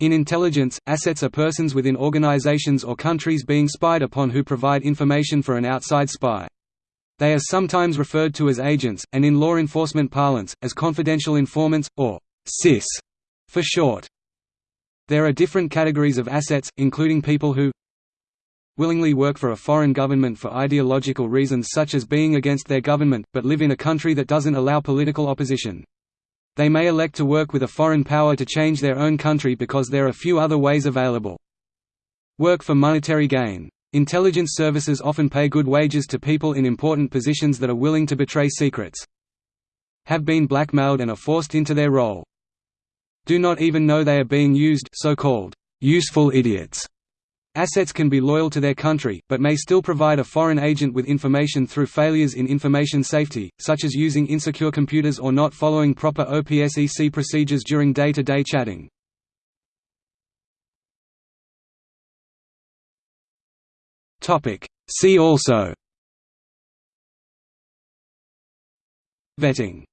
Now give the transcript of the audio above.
In intelligence, assets are persons within organizations or countries being spied upon who provide information for an outside spy. They are sometimes referred to as agents, and in law enforcement parlance, as confidential informants, or CIs for short. There are different categories of assets, including people who willingly work for a foreign government for ideological reasons such as being against their government, but live in a country that doesn't allow political opposition. They may elect to work with a foreign power to change their own country because there are few other ways available. Work for monetary gain. Intelligence services often pay good wages to people in important positions that are willing to betray secrets. Have been blackmailed and are forced into their role. Do not even know they are being used so-called useful idiots Assets can be loyal to their country, but may still provide a foreign agent with information through failures in information safety, such as using insecure computers or not following proper OPSEC procedures during day-to-day -day chatting. See also. Vetting